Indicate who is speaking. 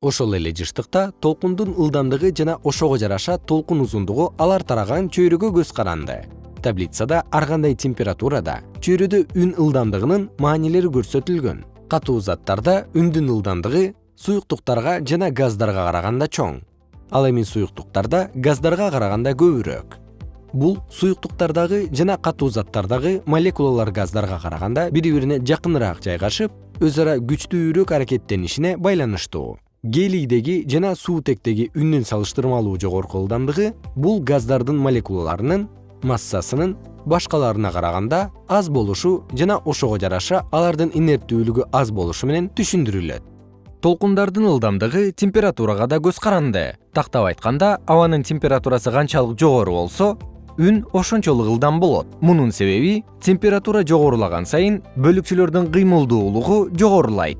Speaker 1: ошол эле жыштыкта толкундун ылдамдыгы жана ошого жараша толкун узундугу алар тараган чөйрөгө көз каранды. Таблицада ар кандай температурада чөйрөдө үн ылдамдыгынын маанилери көрсөтүлгөн. Катуу заттарда үндүн ылдамдыгы суюктуктарга жана газдарга караганда чоң. Ал эми суюктуктарда газдарга караганда көбүрөөк. Бул суюктуктардагы жана катуу заттардагы молекулалар газдарга караганда бири бирине жакыныраак жайгашып өз ара күчтүүрөөк аракеттенишине байланыштуу гелийдеги жана суутектеги үндүн салыштырмалуу жогорку ылдамдыгы бул газдардын молекулаларынын массасынын башкаларына караганда аз болушу жана ошого жараша алардын инерттүүлүгү аз болушу менен түшүндүрүлөт. Толкундардын ылдамдыгы температурага да көз каранды. Тактап айтканда абанын температурасы канчалык жогору болсо үн ошончолук ылдам болот. Мунун себеби температура жогорулаган сайын бөлүкчөлөрдүн кыймылдуулугу жогорулайт